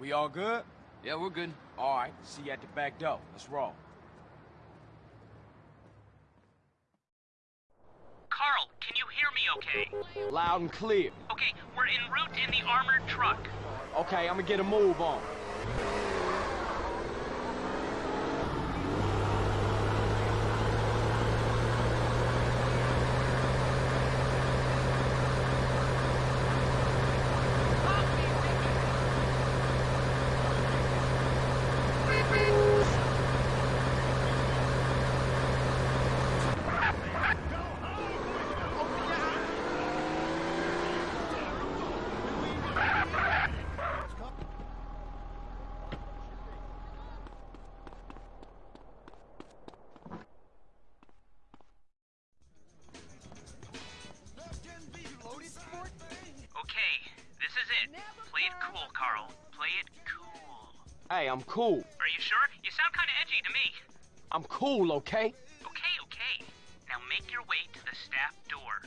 We all good? Yeah, we're good. All right, see you at the back door. Let's roll. Carl, can you hear me okay? Loud and clear. Okay, we're en route in the armored truck. Okay, I'm gonna get a move on. Play it cool, Carl. Play it cool. Hey, I'm cool. Are you sure? You sound kind of edgy to me. I'm cool, okay? Okay, okay. Now make your way to the staff door.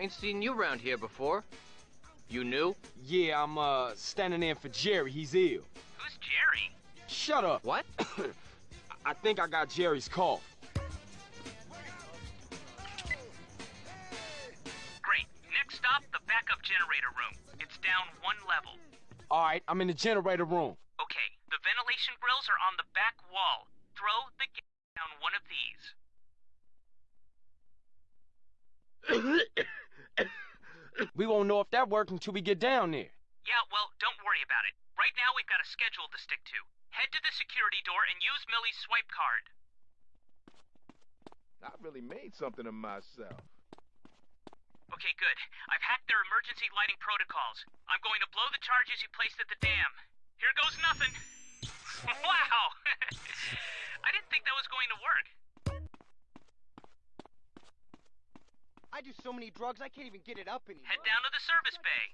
Ain't seen you around here before. You new? Yeah, I'm, uh, standing in for Jerry. He's ill. Who's Jerry? Shut up. What? I think I got Jerry's call. Great. Next stop, the backup generator room. It's down one level. All right, I'm in the generator room. Okay, the ventilation grills are on the back wall. Throw the gate down one of these. We won't know if that worked until we get down there. Yeah, well, don't worry about it. Right now, we've got a schedule to stick to. Head to the security door and use Millie's swipe card. I really made something of myself. Okay, good. I've hacked their emergency lighting protocols. I'm going to blow the charges you placed at the dam. Here goes nothing. wow! I didn't think that was going to work. I do so many drugs, I can't even get it up anymore. Head down to the service bay.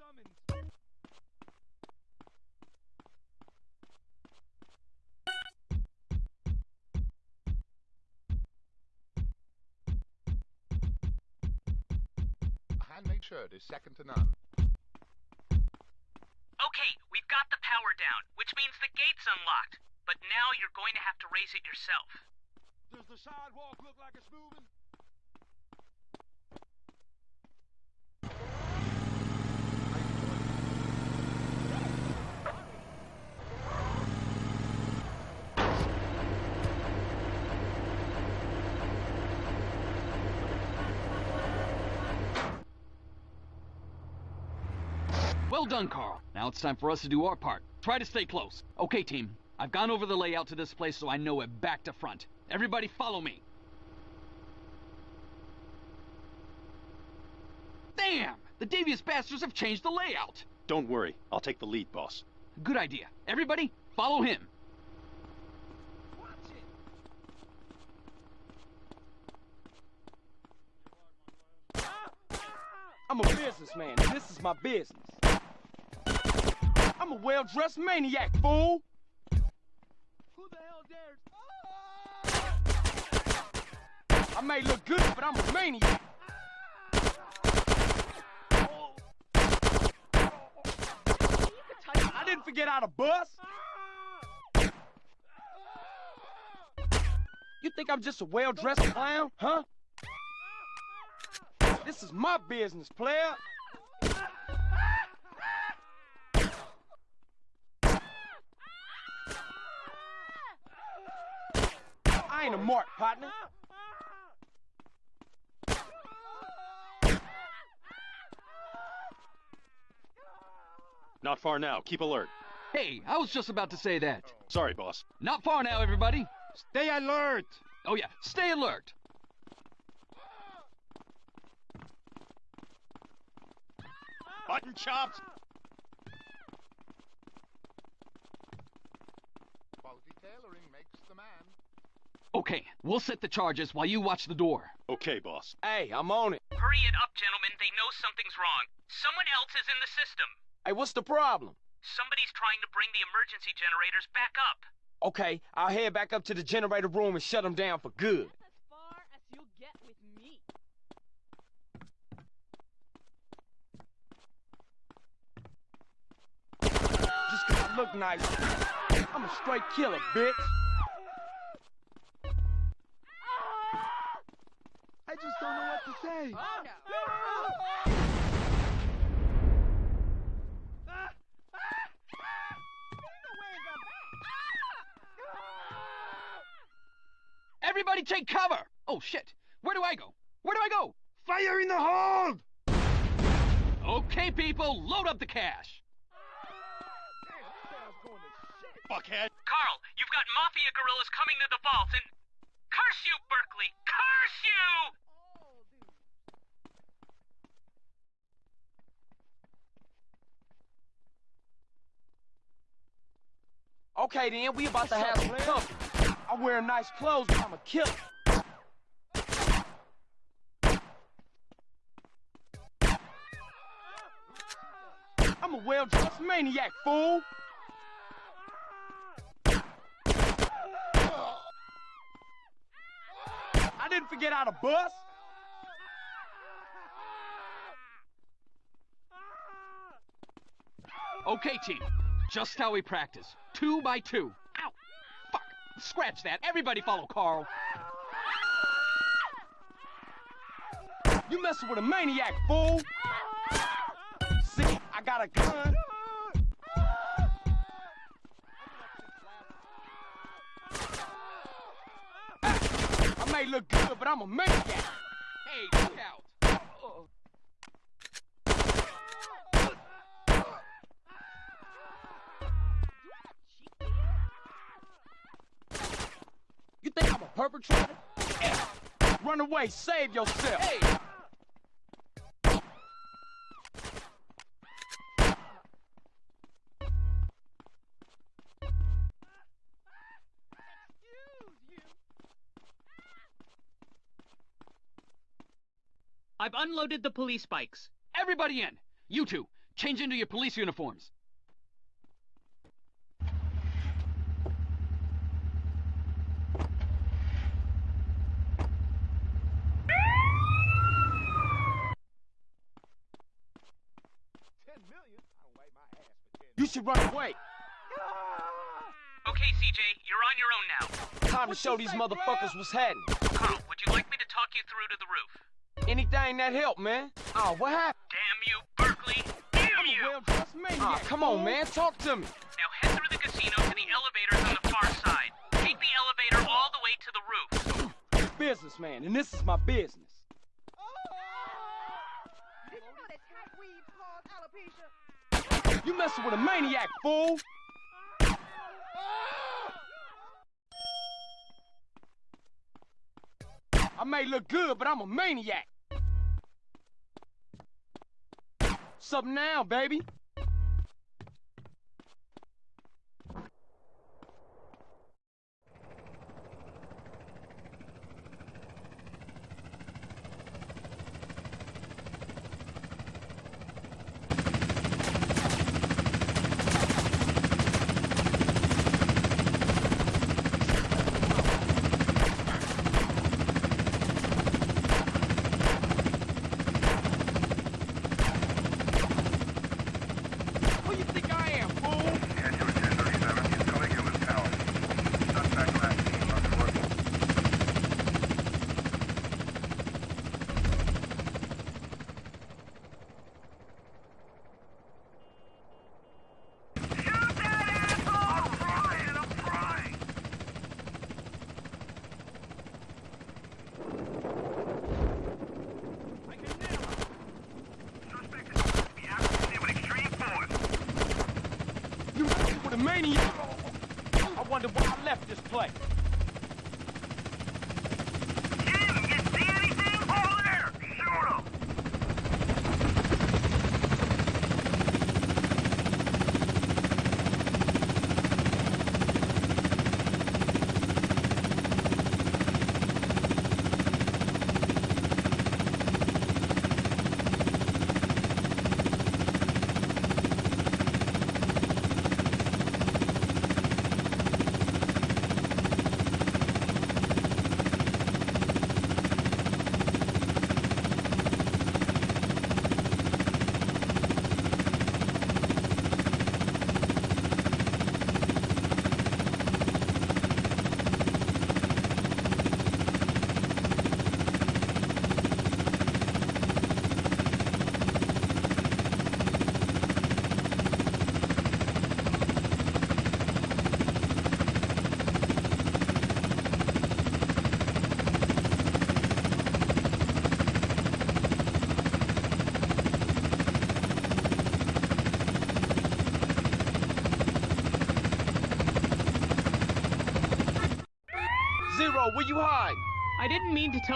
A handmade shirt is second to none. Okay, we've got the power down, which means the gate's unlocked. But now you're going to have to raise it yourself. Does the sidewalk look like it's moving? Well done, Carl. Now it's time for us to do our part. Try to stay close. Okay, team. I've gone over the layout to this place so I know it back to front. Everybody follow me. Damn! The devious bastards have changed the layout. Don't worry, I'll take the lead, boss. Good idea. Everybody, follow him. I'm a businessman, and this is my business. I'm a well-dressed maniac, fool! Who the hell dares? I may look good, but I'm a maniac. I didn't forget how to bust. You think I'm just a well-dressed clown, huh? This is my business, player. Ain't a mark, partner. Not far now, keep alert. Hey, I was just about to say that. Sorry, boss. Not far now, everybody. Stay alert! Oh yeah, stay alert. Button chops! Quality tailoring makes the man. Okay, we'll set the charges while you watch the door. Okay, boss. Hey, I'm on it. Hurry it up, gentlemen. They know something's wrong. Someone else is in the system. Hey, what's the problem? Somebody's trying to bring the emergency generators back up. Okay, I'll head back up to the generator room and shut them down for good. That's as far as you'll get with me. Just 'cause I look nice, I'm a straight killer, bitch. Know what to say. Oh no. Everybody take cover! Oh shit! Where do I go? Where do I go? Fire in the hold! Okay, people, load up the cash. Fuckhead. Carl, you've got mafia gorillas coming to the vault and. Curse you, Berkley! Curse you! Okay then, we about to have some company. I wear nice clothes, but I'm a killer. I'm a well-dressed maniac, fool. I didn't forget how to bust. Okay, team. Just how we practice. Two by two. Ow! Fuck! Scratch that. Everybody follow Carl. You messing with a maniac, fool. See, I got a gun. I may look good, but I'm a maniac. Hey, look out! Think I'm a perpetrator? F. Run away, save yourself. Hey! I've unloaded the police bikes. Everybody in! You two, change into your police uniforms. Ten million? I don't wipe my ass for ten You should run away. Okay, CJ, you're on your own now. Time to show these motherfuckers what's happening. Carl, would you like me to talk you through to the roof? Anything that help, man. Oh, what happened? Damn you, Berkley! Damn I'm a you! well-dressed maniac. Ah, come on, man. Talk to me. Now head through the casino to the elevators on the far side. Take the elevator all the way to the roof. Businessman, and this is my business. Did you know that tight weeds cause alopecia? You messing with a maniac, fool. I may look good, but I'm a maniac. Something now, baby. Who you think I am, fool? You messing with a maniac. I wonder why I left this place.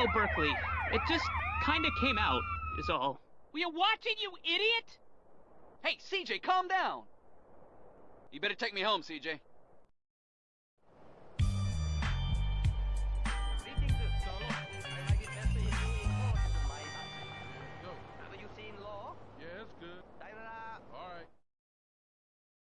Didn't mean to tell Berkley. It just kinda came out, is all. Were you watching, you idiot? Hey, CJ, calm down. You better take me home, CJ.